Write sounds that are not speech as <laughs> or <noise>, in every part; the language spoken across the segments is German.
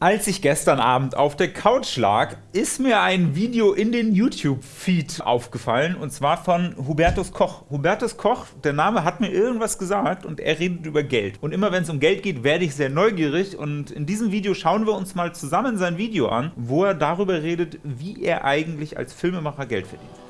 Als ich gestern Abend auf der Couch lag, ist mir ein Video in den YouTube-Feed aufgefallen, und zwar von Hubertus Koch. Hubertus Koch, der Name hat mir irgendwas gesagt und er redet über Geld. Und immer wenn es um Geld geht, werde ich sehr neugierig und in diesem Video schauen wir uns mal zusammen sein Video an, wo er darüber redet, wie er eigentlich als Filmemacher Geld verdient.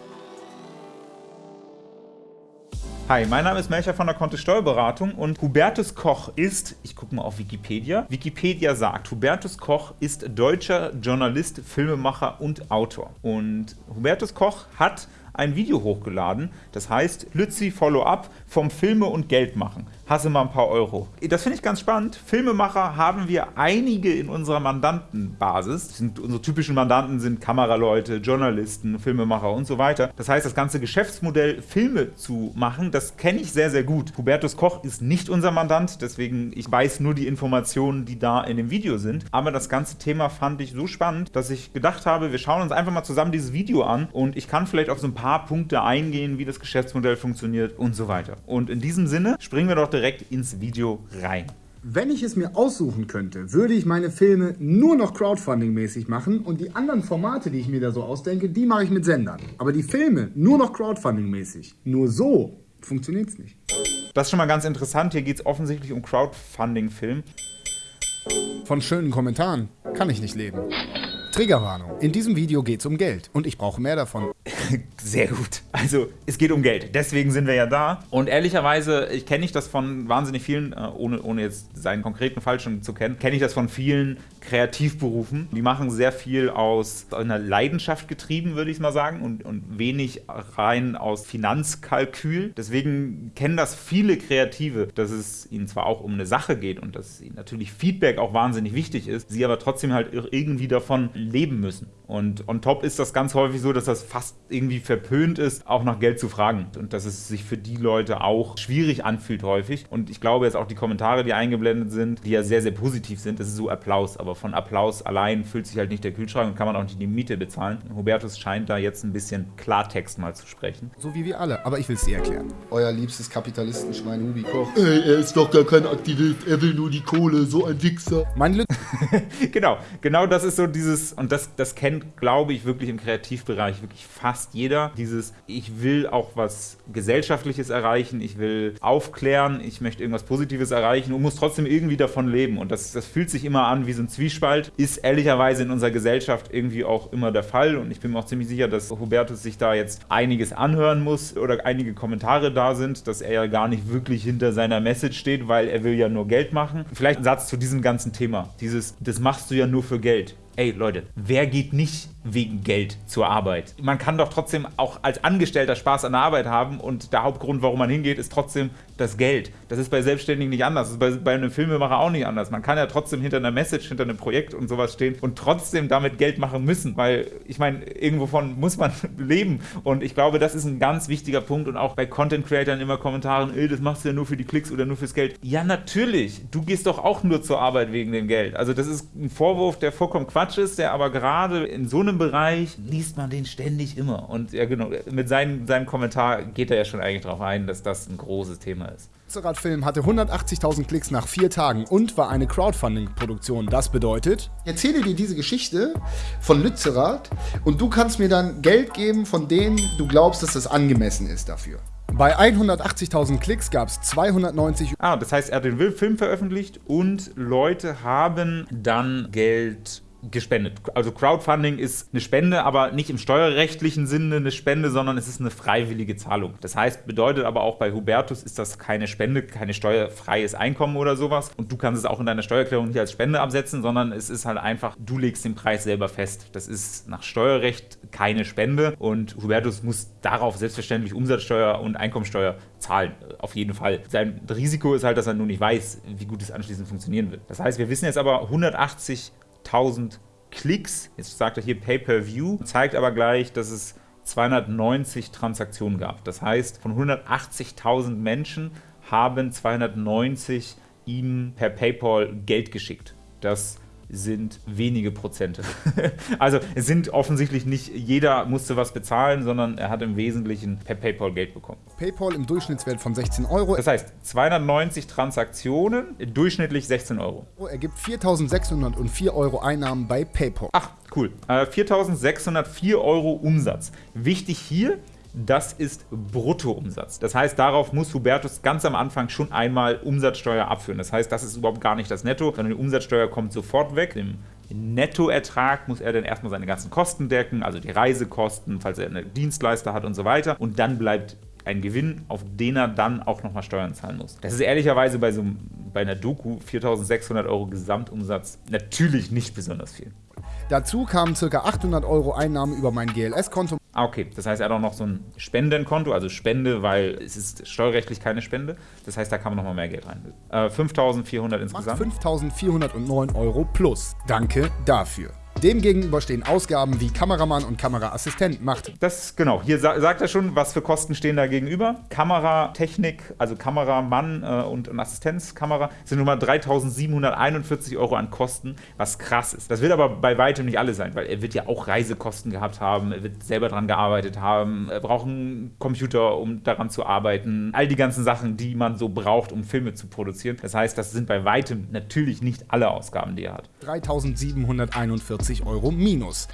Hi, mein Name ist Melcher von der Kontist Steuerberatung und Hubertus Koch ist, ich gucke mal auf Wikipedia, Wikipedia sagt, Hubertus Koch ist deutscher Journalist, Filmemacher und Autor. Und Hubertus Koch hat ein Video hochgeladen, das heißt Lützi Follow-up vom Filme und Geld machen. Hasse mal ein paar Euro. Das finde ich ganz spannend. Filmemacher haben wir einige in unserer Mandantenbasis. Sind, unsere typischen Mandanten sind Kameraleute, Journalisten, Filmemacher und so weiter. Das heißt, das ganze Geschäftsmodell, Filme zu machen, das kenne ich sehr, sehr gut. Hubertus Koch ist nicht unser Mandant, deswegen ich weiß nur die Informationen, die da in dem Video sind. Aber das ganze Thema fand ich so spannend, dass ich gedacht habe, wir schauen uns einfach mal zusammen dieses Video an und ich kann vielleicht auf so ein paar Punkte eingehen, wie das Geschäftsmodell funktioniert und so weiter. Und in diesem Sinne springen wir doch direkt ins Video rein. Wenn ich es mir aussuchen könnte, würde ich meine Filme nur noch Crowdfunding-mäßig machen und die anderen Formate, die ich mir da so ausdenke, die mache ich mit Sendern. Aber die Filme nur noch Crowdfunding-mäßig. Nur so funktioniert es nicht. Das ist schon mal ganz interessant. Hier geht es offensichtlich um Crowdfunding-Film. Von schönen Kommentaren kann ich nicht leben. Triggerwarnung. In diesem Video geht es um Geld und ich brauche mehr davon. <laughs> Sehr gut. Also, es geht um Geld. Deswegen sind wir ja da. Und ehrlicherweise, ich kenne ich das von wahnsinnig vielen, äh, ohne, ohne jetzt seinen konkreten Fall schon zu kennen, kenne ich das von vielen Kreativberufen. Die machen sehr viel aus einer Leidenschaft getrieben, würde ich mal sagen, und, und wenig rein aus Finanzkalkül. Deswegen kennen das viele Kreative, dass es ihnen zwar auch um eine Sache geht und dass ihnen natürlich Feedback auch wahnsinnig wichtig ist, sie aber trotzdem halt irgendwie davon leben müssen. Und on top ist das ganz häufig so, dass das fast irgendwie verpönt ist, auch nach Geld zu fragen. Und dass es sich für die Leute auch schwierig anfühlt häufig. Und ich glaube jetzt auch die Kommentare, die eingeblendet sind, die ja sehr, sehr positiv sind, das ist so Applaus. Aber von Applaus allein füllt sich halt nicht der Kühlschrank und kann man auch nicht die Miete bezahlen. Hubertus scheint da jetzt ein bisschen Klartext mal zu sprechen. So wie wir alle, aber ich will es dir erklären. Euer liebstes Kapitalistenschwein Hubi Koch. Ey, er ist doch gar kein Aktivist, er will nur die Kohle, so ein Wichser. Mein Glück. <laughs> genau, genau das ist so dieses, und das, das kennt, glaube ich, wirklich im Kreativbereich wirklich fast jeder. Dieses, ich will auch was Gesellschaftliches erreichen, ich will aufklären, ich möchte irgendwas Positives erreichen und muss trotzdem irgendwie davon leben. Und das, das fühlt sich immer an wie so ein Zwiespalt. Ist ehrlicherweise in unserer Gesellschaft irgendwie auch immer der Fall. Und ich bin mir auch ziemlich sicher, dass Hubertus sich da jetzt einiges anhören muss oder einige Kommentare da sind, dass er ja gar nicht wirklich hinter seiner Message steht, weil er will ja nur Geld machen. Vielleicht ein Satz zu diesem ganzen Thema. Dieses, das machst du ja nur für Geld. Ey Leute, wer geht nicht wegen Geld zur Arbeit? Man kann doch trotzdem auch als Angestellter Spaß an der Arbeit haben und der Hauptgrund, warum man hingeht, ist trotzdem das Geld. Das ist bei Selbstständigen nicht anders, das ist bei, bei einem Filmemacher auch nicht anders. Man kann ja trotzdem hinter einer Message, hinter einem Projekt und sowas stehen und trotzdem damit Geld machen müssen, weil ich meine, irgendwovon muss man <laughs> leben und ich glaube, das ist ein ganz wichtiger Punkt und auch bei Content Creatern immer Kommentaren, das machst du ja nur für die Klicks oder nur fürs Geld. Ja, natürlich, du gehst doch auch nur zur Arbeit wegen dem Geld. Also das ist ein Vorwurf, der vollkommen Quatsch ist, der aber gerade in so einem Bereich liest man den ständig immer. Und ja genau, mit seinem, seinem Kommentar geht er ja schon eigentlich darauf ein, dass das ein großes Thema ist. Lützerath-Film hatte 180.000 Klicks nach vier Tagen und war eine Crowdfunding-Produktion. Das bedeutet... Ich erzähle dir diese Geschichte von Lützerath und du kannst mir dann Geld geben, von denen du glaubst, dass das angemessen ist dafür. Bei 180.000 Klicks gab es 290... Ah, das heißt, er hat den Film veröffentlicht und Leute haben dann Geld gespendet. Also Crowdfunding ist eine Spende, aber nicht im steuerrechtlichen Sinne eine Spende, sondern es ist eine freiwillige Zahlung. Das heißt, bedeutet aber auch bei Hubertus ist das keine Spende, keine steuerfreies Einkommen oder sowas und du kannst es auch in deiner Steuererklärung nicht als Spende absetzen, sondern es ist halt einfach, du legst den Preis selber fest. Das ist nach Steuerrecht keine Spende und Hubertus muss darauf selbstverständlich Umsatzsteuer und Einkommensteuer zahlen, auf jeden Fall. Sein Risiko ist halt, dass er nur nicht weiß, wie gut es anschließend funktionieren wird. Das heißt, wir wissen jetzt aber 180 1000 Klicks. Jetzt sagt er hier Pay-Per-View, zeigt aber gleich, dass es 290 Transaktionen gab. Das heißt, von 180.000 Menschen haben 290 ihm per PayPal Geld geschickt. Das sind wenige Prozente. <laughs> also es sind offensichtlich nicht jeder musste was bezahlen, sondern er hat im Wesentlichen per PayPal Geld bekommen. PayPal im Durchschnittswert von 16 Euro. Das heißt, 290 Transaktionen, durchschnittlich 16 Euro. ergibt 4.604 Euro Einnahmen bei PayPal. Ach, cool. Äh, 4.604 Euro Umsatz. Wichtig hier, das ist Bruttoumsatz. Das heißt, darauf muss Hubertus ganz am Anfang schon einmal Umsatzsteuer abführen. Das heißt, das ist überhaupt gar nicht das Netto, sondern die Umsatzsteuer kommt sofort weg. Im Nettoertrag muss er dann erstmal seine ganzen Kosten decken, also die Reisekosten, falls er einen Dienstleister hat und so weiter. Und dann bleibt ein Gewinn, auf den er dann auch nochmal Steuern zahlen muss. Das ist ehrlicherweise bei so bei einer Doku 4.600 Euro Gesamtumsatz natürlich nicht besonders viel. Dazu kamen ca. 800 Euro Einnahmen über mein GLS-Konto. Ah, okay. Das heißt, er hat auch noch so ein Spendenkonto, also Spende, weil es ist steuerrechtlich keine Spende. Das heißt, da kann man nochmal mehr Geld rein. Äh, 5400 insgesamt. 5.409 Euro plus. Danke dafür. Demgegenüber stehen Ausgaben wie Kameramann und Kameraassistent macht. Das genau. Hier sa sagt er schon, was für Kosten stehen da gegenüber. Kameratechnik, also Kameramann äh, und, und Assistenzkamera sind nun mal 3.741 Euro an Kosten, was krass ist. Das wird aber bei weitem nicht alle sein, weil er wird ja auch Reisekosten gehabt haben, er wird selber dran gearbeitet haben, er braucht einen Computer, um daran zu arbeiten. All die ganzen Sachen, die man so braucht, um Filme zu produzieren. Das heißt, das sind bei weitem natürlich nicht alle Ausgaben, die er hat. 3.741 Euro minus.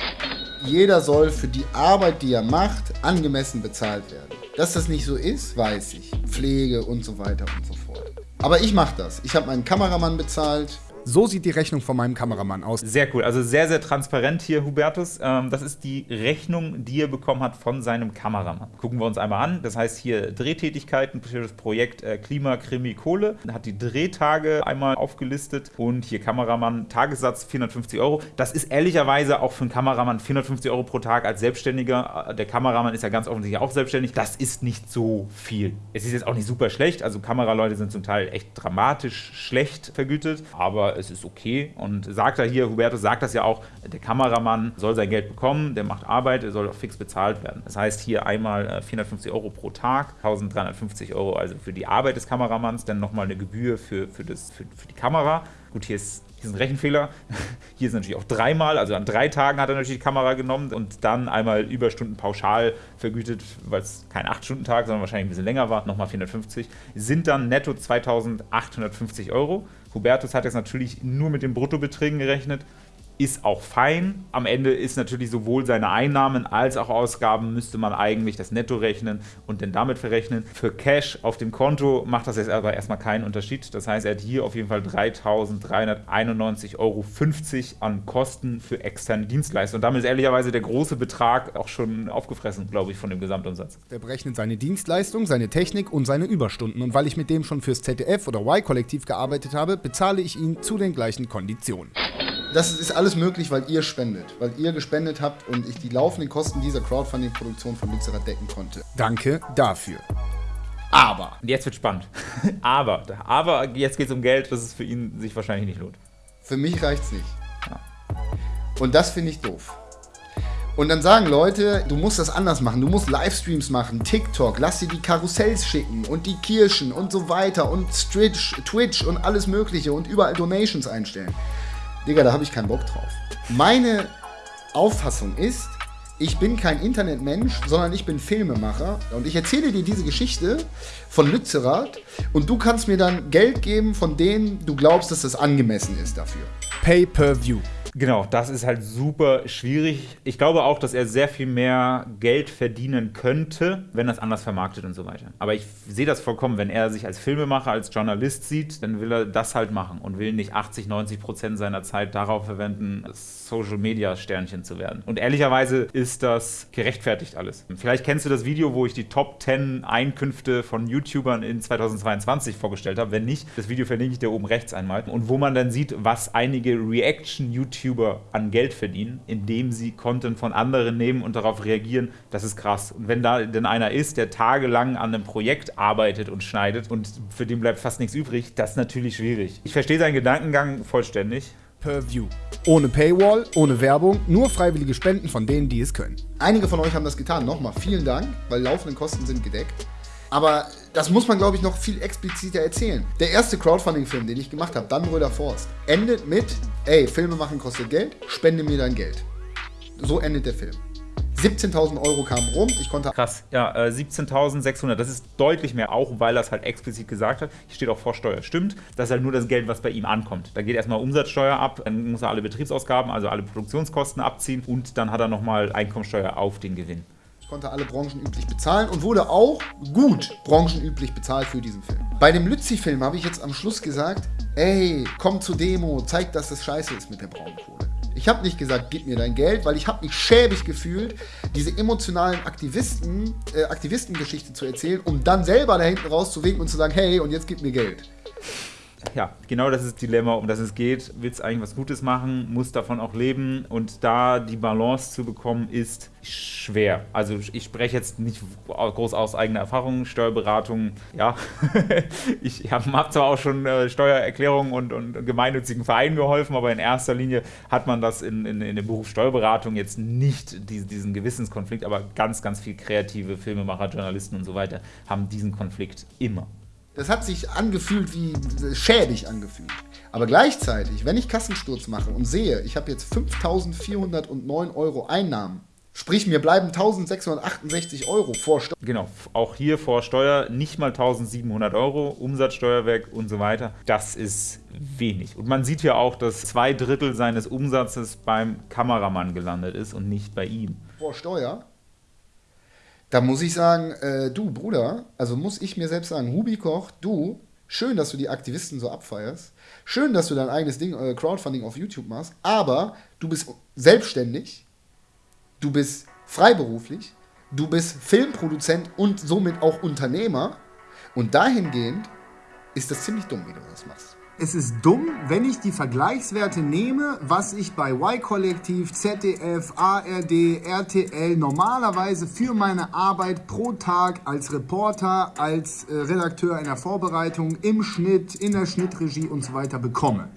Jeder soll für die Arbeit, die er macht, angemessen bezahlt werden. Dass das nicht so ist, weiß ich. Pflege und so weiter und so fort. Aber ich mache das. Ich habe meinen Kameramann bezahlt. So sieht die Rechnung von meinem Kameramann aus. Sehr cool. Also sehr, sehr transparent hier, Hubertus. Ähm, das ist die Rechnung, die er bekommen hat von seinem Kameramann. Gucken wir uns einmal an. Das heißt hier Drehtätigkeiten für das Projekt äh, Klima, Krimi, Kohle. Hat die Drehtage einmal aufgelistet und hier Kameramann, Tagessatz 450 Euro. Das ist ehrlicherweise auch für einen Kameramann 450 Euro pro Tag als Selbstständiger. Äh, Der Kameramann ist ja ganz offensichtlich auch selbstständig. Das ist nicht so viel. Es ist jetzt auch nicht super schlecht. Also Kameraleute sind zum Teil echt dramatisch schlecht vergütet, aber es ist okay. Und sagt er hier, Hubertus sagt das ja auch, der Kameramann soll sein Geld bekommen, der macht Arbeit, er soll auch fix bezahlt werden. Das heißt hier einmal äh, 450 Euro pro Tag, 1350 Euro also für die Arbeit des Kameramanns, dann nochmal eine Gebühr für, für, das, für, für die Kamera. Gut, hier ist <laughs> hier ist ein Rechenfehler. Hier ist natürlich auch dreimal, also an drei Tagen hat er natürlich die Kamera genommen und dann einmal Überstunden pauschal vergütet, weil es kein 8-Stunden-Tag, sondern wahrscheinlich ein bisschen länger war, nochmal 450. Sind dann netto 2850 Euro. Hubertus hat jetzt natürlich nur mit den Bruttobeträgen gerechnet. Ist auch fein. Am Ende ist natürlich sowohl seine Einnahmen als auch Ausgaben müsste man eigentlich das Netto rechnen und dann damit verrechnen. Für Cash auf dem Konto macht das jetzt aber erstmal keinen Unterschied. Das heißt, er hat hier auf jeden Fall 3.391,50 Euro an Kosten für externe Dienstleister. Und damit ist ehrlicherweise der große Betrag auch schon aufgefressen, glaube ich, von dem Gesamtumsatz. Der berechnet seine Dienstleistung, seine Technik und seine Überstunden. Und weil ich mit dem schon fürs ZDF oder Y-Kollektiv gearbeitet habe, bezahle ich ihn zu den gleichen Konditionen. Das ist alles möglich, weil ihr spendet. Weil ihr gespendet habt und ich die laufenden Kosten dieser Crowdfunding-Produktion von Mixerat decken konnte. Danke dafür. Aber Und jetzt wird spannend. <laughs> aber, aber jetzt geht es um Geld, das es für ihn sich wahrscheinlich nicht lohnt. für mich reicht's nicht. Und das finde ich doof. Und dann sagen Leute, du musst das anders machen, du musst Livestreams machen, TikTok, lass dir die Karussells schicken und die Kirschen und so weiter und Twitch, Twitch und alles mögliche und überall Donations einstellen. Digga, da habe ich keinen Bock drauf. Meine Auffassung ist, ich bin kein Internetmensch, sondern ich bin Filmemacher und ich erzähle dir diese Geschichte von Lützerath und du kannst mir dann Geld geben, von denen du glaubst, dass das angemessen ist dafür. Pay-per-view. Genau, das ist halt super schwierig. Ich glaube auch, dass er sehr viel mehr Geld verdienen könnte, wenn es anders vermarktet und so weiter. Aber ich sehe das vollkommen. Wenn er sich als Filmemacher, als Journalist sieht, dann will er das halt machen und will nicht 80, 90 Prozent seiner Zeit darauf verwenden, Social Media Sternchen zu werden. Und ehrlicherweise ist das gerechtfertigt alles. Vielleicht kennst du das Video, wo ich die Top 10 Einkünfte von YouTubern in 2022 vorgestellt habe. Wenn nicht, das Video verlinke ich dir oben rechts einmal. Und wo man dann sieht, was einige Reaction-YouTuber an Geld verdienen, indem sie Content von anderen nehmen und darauf reagieren, das ist krass. Und wenn da denn einer ist, der tagelang an einem Projekt arbeitet und schneidet und für den bleibt fast nichts übrig, das ist natürlich schwierig. Ich verstehe seinen Gedankengang vollständig. Per View. Ohne Paywall, ohne Werbung, nur freiwillige Spenden von denen, die es können. Einige von euch haben das getan. Nochmal vielen Dank, weil laufende Kosten sind gedeckt. Aber das muss man, glaube ich, noch viel expliziter erzählen. Der erste Crowdfunding-Film, den ich gemacht habe, Dannbröder Forst, endet mit, ey, Filme machen kostet Geld, spende mir dein Geld. So endet der Film. 17.000 Euro kamen rum, ich konnte... Krass, ja, äh, 17.600, das ist deutlich mehr, auch weil er es halt explizit gesagt hat. Hier steht auch Vorsteuer, stimmt. Das ist halt nur das Geld, was bei ihm ankommt. Da geht erstmal Umsatzsteuer ab, dann muss er alle Betriebsausgaben, also alle Produktionskosten abziehen und dann hat er nochmal Einkommensteuer auf den Gewinn. Konnte alle branchenüblich bezahlen und wurde auch gut branchenüblich bezahlt für diesen Film. Bei dem Lützi-Film habe ich jetzt am Schluss gesagt, ey, komm zur Demo, zeig, dass das scheiße ist mit der Braunkohle. Ich habe nicht gesagt, gib mir dein Geld, weil ich habe mich schäbig gefühlt, diese emotionalen Aktivisten, äh, Aktivistengeschichte zu erzählen, um dann selber da hinten rauszuwinken und zu sagen, hey, und jetzt gib mir Geld. Ja, genau das ist das Dilemma, um das es geht. Willst eigentlich was Gutes machen, muss davon auch leben. Und da die Balance zu bekommen, ist schwer. Also ich spreche jetzt nicht groß aus eigener Erfahrung. Steuerberatung, ja. <laughs> ich habe hab zwar auch schon äh, Steuererklärungen und, und gemeinnützigen Vereinen geholfen, aber in erster Linie hat man das in, in, in dem Beruf Steuerberatung jetzt nicht die, diesen Gewissenskonflikt, aber ganz, ganz viel kreative Filmemacher, Journalisten und so weiter haben diesen Konflikt immer. Das hat sich angefühlt wie schäbig angefühlt. Aber gleichzeitig, wenn ich Kassensturz mache und sehe, ich habe jetzt 5.409 Euro Einnahmen, sprich mir bleiben 1.668 Euro vor Steuer. Genau, auch hier vor Steuer nicht mal 1.700 Euro, Umsatzsteuer weg und so weiter. Das ist wenig. Und man sieht ja auch, dass zwei Drittel seines Umsatzes beim Kameramann gelandet ist und nicht bei ihm. Vor Steuer? Da muss ich sagen, äh, du Bruder, also muss ich mir selbst sagen, Hubi Koch, du, schön, dass du die Aktivisten so abfeierst, schön, dass du dein eigenes Ding, äh, Crowdfunding auf YouTube machst, aber du bist selbstständig, du bist freiberuflich, du bist Filmproduzent und somit auch Unternehmer. Und dahingehend ist das ziemlich dumm, wie du das machst. Es ist dumm, wenn ich die Vergleichswerte nehme, was ich bei Y-Kollektiv, ZDF, ARD, RTL normalerweise für meine Arbeit pro Tag als Reporter, als äh, Redakteur in der Vorbereitung, im Schnitt, in der Schnittregie und so weiter bekomme.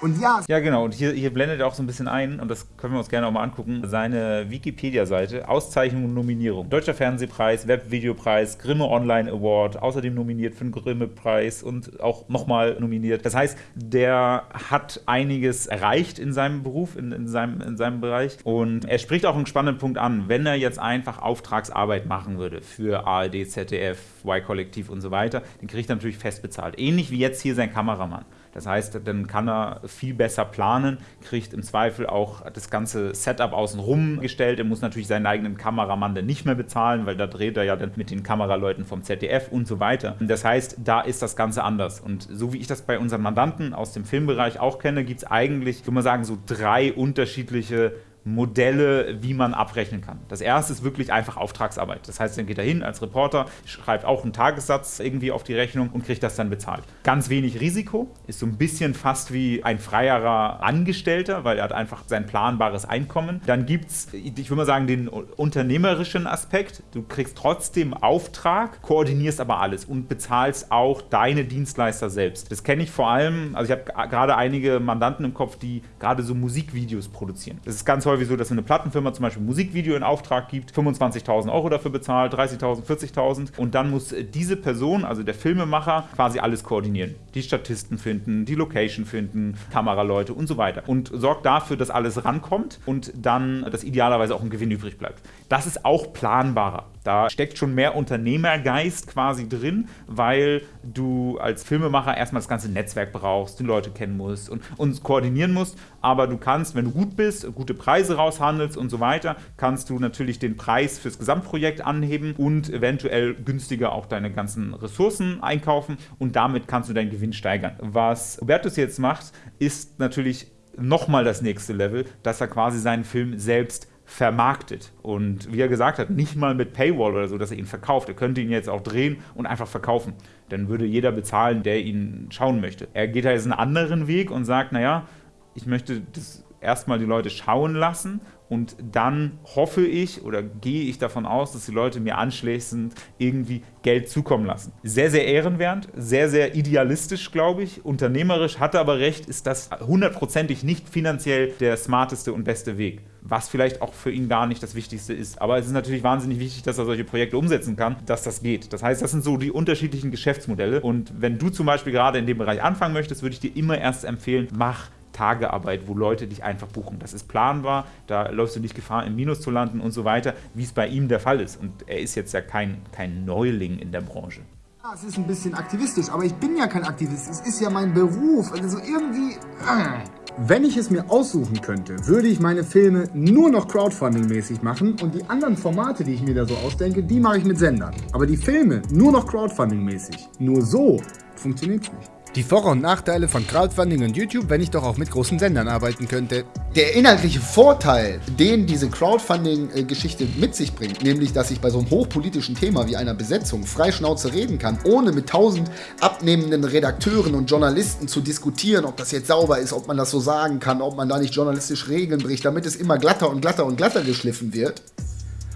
Und ja, Ja, genau. Und hier, hier blendet er auch so ein bisschen ein, und das können wir uns gerne auch mal angucken, seine Wikipedia-Seite, Auszeichnung und Nominierung. Deutscher Fernsehpreis, Webvideopreis, Grimme Online Award, außerdem nominiert für den Grimme-Preis und auch nochmal nominiert. Das heißt, der hat einiges erreicht in seinem Beruf, in, in, seinem, in seinem Bereich. Und er spricht auch einen spannenden Punkt an. Wenn er jetzt einfach Auftragsarbeit machen würde für ARD, ZDF, Y-Kollektiv und so weiter, den kriegt er natürlich fest bezahlt. Ähnlich wie jetzt hier sein Kameramann. Das heißt, dann kann er viel besser planen, kriegt im Zweifel auch das ganze Setup außenrum gestellt. Er muss natürlich seinen eigenen Kameramann dann nicht mehr bezahlen, weil da dreht er ja dann mit den Kameraleuten vom ZDF und so weiter. Das heißt, da ist das Ganze anders. Und so wie ich das bei unseren Mandanten aus dem Filmbereich auch kenne, gibt es eigentlich, ich würde mal sagen, so drei unterschiedliche Modelle, wie man abrechnen kann. Das erste ist wirklich einfach Auftragsarbeit. Das heißt, dann geht er hin als Reporter, schreibt auch einen Tagessatz irgendwie auf die Rechnung und kriegt das dann bezahlt. Ganz wenig Risiko, ist so ein bisschen fast wie ein freierer Angestellter, weil er hat einfach sein planbares Einkommen. Dann gibt es, ich würde mal sagen, den unternehmerischen Aspekt. Du kriegst trotzdem Auftrag, koordinierst aber alles und bezahlst auch deine Dienstleister selbst. Das kenne ich vor allem, also ich habe gerade einige Mandanten im Kopf, die gerade so Musikvideos produzieren. Das ist ganz häufig so, dass eine Plattenfirma zum Beispiel ein Musikvideo in Auftrag gibt, 25.000 Euro dafür bezahlt, 30.000, 40.000 und dann muss diese Person, also der Filmemacher, quasi alles koordinieren. Die Statisten finden, die Location finden, Kameraleute und so weiter und sorgt dafür, dass alles rankommt und dann, dass idealerweise auch ein Gewinn übrig bleibt. Das ist auch planbarer. Da steckt schon mehr Unternehmergeist quasi drin, weil du als Filmemacher erstmal das ganze Netzwerk brauchst, die Leute kennen musst und, und koordinieren musst. Aber du kannst, wenn du gut bist, gute Preise raushandelst und so weiter, kannst du natürlich den Preis fürs Gesamtprojekt anheben und eventuell günstiger auch deine ganzen Ressourcen einkaufen und damit kannst du deinen Gewinn steigern. Was Hubertus jetzt macht, ist natürlich nochmal das nächste Level, dass er quasi seinen Film selbst vermarktet. Und wie er gesagt hat, nicht mal mit Paywall oder so, dass er ihn verkauft. Er könnte ihn jetzt auch drehen und einfach verkaufen. Dann würde jeder bezahlen, der ihn schauen möchte. Er geht da jetzt einen anderen Weg und sagt, naja, ich möchte das erstmal die Leute schauen lassen und dann hoffe ich oder gehe ich davon aus, dass die Leute mir anschließend irgendwie Geld zukommen lassen. Sehr, sehr ehrenwert, sehr, sehr idealistisch, glaube ich. Unternehmerisch hatte aber recht, ist das hundertprozentig nicht finanziell der smarteste und beste Weg. Was vielleicht auch für ihn gar nicht das Wichtigste ist. Aber es ist natürlich wahnsinnig wichtig, dass er solche Projekte umsetzen kann, dass das geht. Das heißt, das sind so die unterschiedlichen Geschäftsmodelle. Und wenn du zum Beispiel gerade in dem Bereich anfangen möchtest, würde ich dir immer erst empfehlen, mach Tagearbeit, wo Leute dich einfach buchen. Das ist planbar, da läufst du nicht Gefahr, im Minus zu landen und so weiter, wie es bei ihm der Fall ist. Und er ist jetzt ja kein, kein Neuling in der Branche. Ja, es ist ein bisschen aktivistisch, aber ich bin ja kein Aktivist. Es ist ja mein Beruf. Also irgendwie. Äh. Wenn ich es mir aussuchen könnte, würde ich meine Filme nur noch Crowdfunding-mäßig machen und die anderen Formate, die ich mir da so ausdenke, die mache ich mit Sendern. Aber die Filme nur noch Crowdfunding-mäßig. Nur so funktioniert es nicht. Die Vor- und Nachteile von Crowdfunding und YouTube, wenn ich doch auch mit großen Sendern arbeiten könnte. Der inhaltliche Vorteil, den diese Crowdfunding-Geschichte mit sich bringt, nämlich, dass ich bei so einem hochpolitischen Thema wie einer Besetzung frei Schnauze reden kann, ohne mit tausend abnehmenden Redakteuren und Journalisten zu diskutieren, ob das jetzt sauber ist, ob man das so sagen kann, ob man da nicht journalistisch Regeln bricht, damit es immer glatter und glatter und glatter geschliffen wird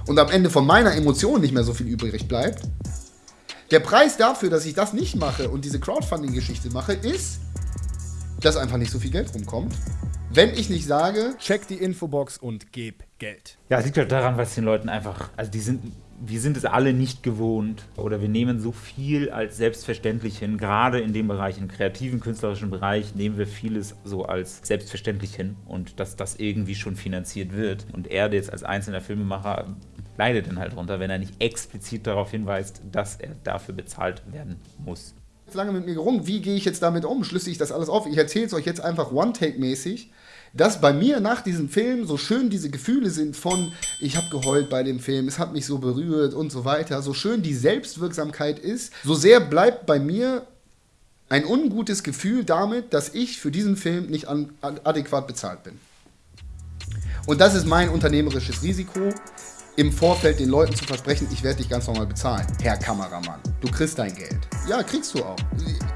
und am Ende von meiner Emotion nicht mehr so viel übrig bleibt, der Preis dafür, dass ich das nicht mache und diese Crowdfunding-Geschichte mache, ist, dass einfach nicht so viel Geld rumkommt. Wenn ich nicht sage, check die Infobox und geb Geld. Ja, es liegt halt daran, was den Leuten einfach, also die sind, wir sind es alle nicht gewohnt oder wir nehmen so viel als selbstverständlich hin. Gerade in dem Bereich, im kreativen, künstlerischen Bereich, nehmen wir vieles so als selbstverständlich hin und dass das irgendwie schon finanziert wird. Und er jetzt als einzelner Filmemacher leidet dann halt drunter, wenn er nicht explizit darauf hinweist, dass er dafür bezahlt werden muss. lange mit mir gerungen, wie gehe ich jetzt damit um? Schlüsse ich das alles auf? Ich erzähle es euch jetzt einfach One-Take-mäßig, dass bei mir nach diesem Film so schön diese Gefühle sind von, ich habe geheult bei dem Film, es hat mich so berührt und so weiter, so schön die Selbstwirksamkeit ist, so sehr bleibt bei mir ein ungutes Gefühl damit, dass ich für diesen Film nicht adäquat bezahlt bin. Und das ist mein unternehmerisches Risiko im Vorfeld den Leuten zu versprechen, ich werde dich ganz normal bezahlen, Herr Kameramann. Du kriegst dein Geld. Ja, kriegst du auch.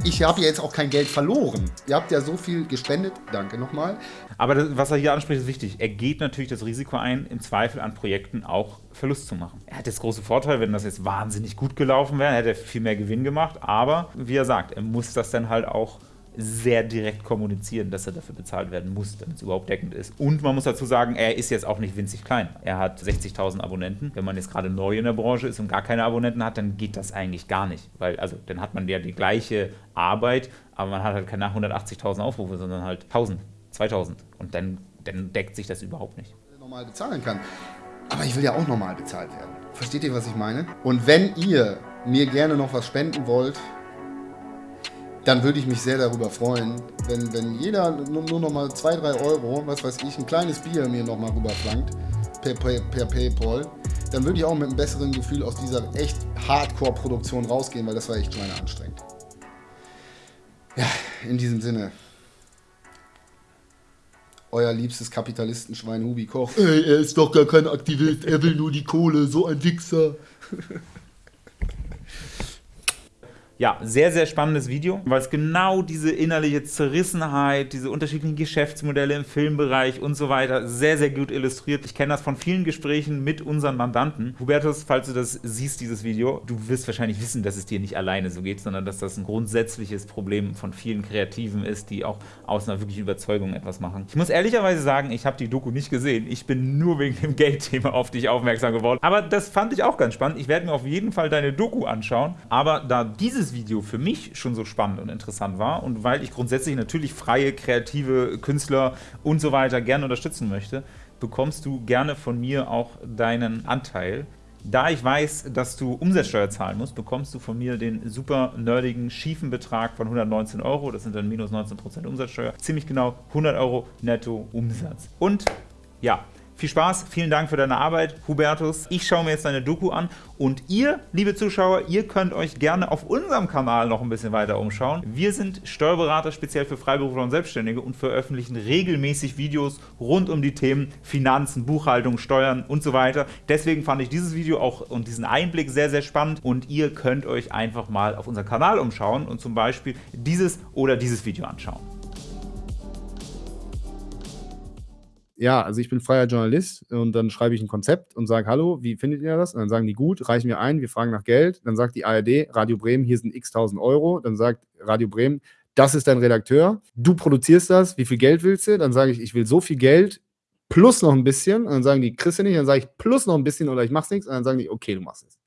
Ich habe ja jetzt auch kein Geld verloren. Ihr habt ja so viel gespendet. Danke nochmal. Aber das, was er hier anspricht, ist wichtig. Er geht natürlich das Risiko ein, im Zweifel an Projekten auch Verlust zu machen. Er hat jetzt große Vorteile, wenn das jetzt wahnsinnig gut gelaufen wäre, hätte er viel mehr Gewinn gemacht. Aber wie er sagt, er muss das dann halt auch sehr direkt kommunizieren, dass er dafür bezahlt werden muss, damit es überhaupt deckend ist. Und man muss dazu sagen, er ist jetzt auch nicht winzig klein. Er hat 60.000 Abonnenten. Wenn man jetzt gerade neu in der Branche ist und gar keine Abonnenten hat, dann geht das eigentlich gar nicht. Weil, also, dann hat man ja die gleiche Arbeit, aber man hat halt keine 180.000 Aufrufe, sondern halt 1.000, 2.000. Und dann, dann deckt sich das überhaupt nicht. Normal bezahlen kann. Aber ich will ja auch normal bezahlt werden. Versteht ihr, was ich meine? Und wenn ihr mir gerne noch was spenden wollt, dann würde ich mich sehr darüber freuen, wenn, wenn jeder nur, nur noch mal 2, 3 Euro, was weiß ich, ein kleines Bier mir noch mal rüberflankt per, per, per Paypal, dann würde ich auch mit einem besseren Gefühl aus dieser echt Hardcore-Produktion rausgehen, weil das war echt anstrengend. Ja, in diesem Sinne. Euer liebstes Kapitalistenschwein Hubi Koch. Ey, er ist doch gar kein Aktivist, er will nur die Kohle, so ein Wichser. <laughs> ja, sehr, sehr spannendes Video, weil es genau diese innerliche Zerrissenheit, diese unterschiedlichen Geschäftsmodelle im Filmbereich und so weiter sehr, sehr gut illustriert. Ich kenne das von vielen Gesprächen mit unseren Mandanten. Hubertus, falls du das siehst, dieses Video, du wirst wahrscheinlich wissen, dass es dir nicht alleine so geht, sondern dass das ein grundsätzliches Problem von vielen Kreativen ist, die auch aus einer wirklichen Überzeugung etwas machen. Ich muss ehrlicherweise sagen, ich habe die Doku nicht gesehen. Ich bin nur wegen dem Geldthema auf dich aufmerksam geworden. Aber das fand ich auch ganz spannend. Ich werde mir auf jeden Fall deine Doku anschauen. Aber da dieses dieses Video für mich schon so spannend und interessant war und weil ich grundsätzlich natürlich freie, kreative Künstler und so weiter gerne unterstützen möchte, bekommst du gerne von mir auch deinen Anteil. Da ich weiß, dass du Umsatzsteuer zahlen musst, bekommst du von mir den super nerdigen, schiefen Betrag von 119 Euro. Das sind dann minus 19% Umsatzsteuer. Ziemlich genau 100 Euro netto Umsatz. Und ja, viel Spaß, vielen Dank für deine Arbeit, Hubertus. Ich schaue mir jetzt deine Doku an und ihr, liebe Zuschauer, ihr könnt euch gerne auf unserem Kanal noch ein bisschen weiter umschauen. Wir sind Steuerberater speziell für Freiberufler und Selbstständige und veröffentlichen regelmäßig Videos rund um die Themen Finanzen, Buchhaltung, Steuern und so weiter. Deswegen fand ich dieses Video auch und diesen Einblick sehr, sehr spannend und ihr könnt euch einfach mal auf unserem Kanal umschauen und zum Beispiel dieses oder dieses Video anschauen. Ja, also ich bin freier Journalist und dann schreibe ich ein Konzept und sage, hallo, wie findet ihr das? Und dann sagen die, gut, reichen wir ein, wir fragen nach Geld. Dann sagt die ARD, Radio Bremen, hier sind x tausend Euro. Dann sagt Radio Bremen, das ist dein Redakteur, du produzierst das, wie viel Geld willst du? Dann sage ich, ich will so viel Geld plus noch ein bisschen. Und dann sagen die, kriegst du nicht? Dann sage ich, plus noch ein bisschen oder ich mach's nichts. Und dann sagen die, okay, du machst es.